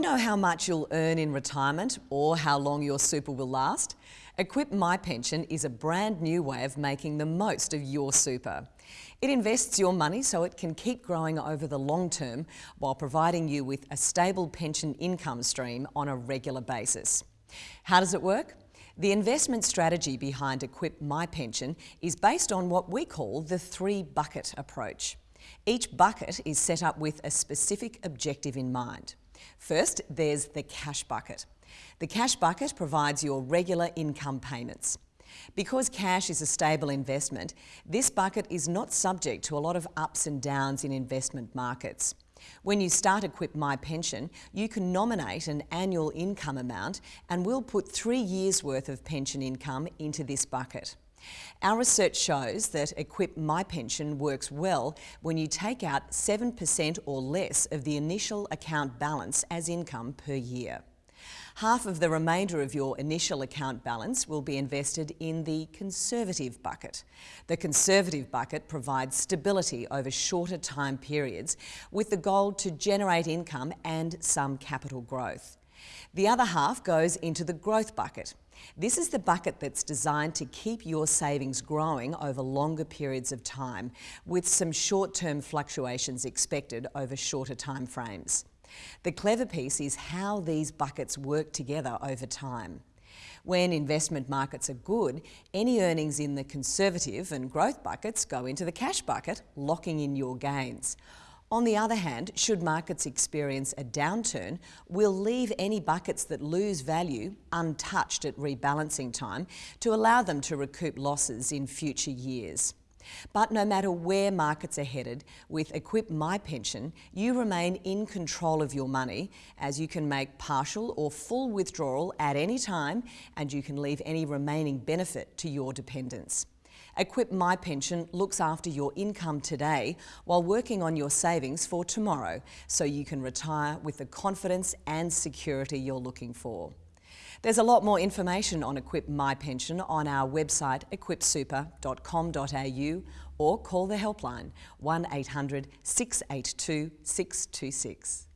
know how much you'll earn in retirement or how long your super will last? Equip My Pension is a brand new way of making the most of your super. It invests your money so it can keep growing over the long term while providing you with a stable pension income stream on a regular basis. How does it work? The investment strategy behind Equip My Pension is based on what we call the three bucket approach. Each bucket is set up with a specific objective in mind. First, there's the cash bucket. The cash bucket provides your regular income payments. Because cash is a stable investment, this bucket is not subject to a lot of ups and downs in investment markets. When you start Equip My Pension, you can nominate an annual income amount and we'll put three years' worth of pension income into this bucket. Our research shows that Equip My Pension works well when you take out 7% or less of the initial account balance as income per year. Half of the remainder of your initial account balance will be invested in the conservative bucket. The conservative bucket provides stability over shorter time periods with the goal to generate income and some capital growth. The other half goes into the growth bucket. This is the bucket that's designed to keep your savings growing over longer periods of time with some short-term fluctuations expected over shorter time frames. The clever piece is how these buckets work together over time. When investment markets are good, any earnings in the conservative and growth buckets go into the cash bucket, locking in your gains. On the other hand, should markets experience a downturn, we'll leave any buckets that lose value untouched at rebalancing time to allow them to recoup losses in future years. But no matter where markets are headed, with Equip My Pension, you remain in control of your money as you can make partial or full withdrawal at any time and you can leave any remaining benefit to your dependents. Equip My Pension looks after your income today while working on your savings for tomorrow so you can retire with the confidence and security you're looking for. There's a lot more information on Equip My Pension on our website equipsuper.com.au or call the helpline 1800 682 626.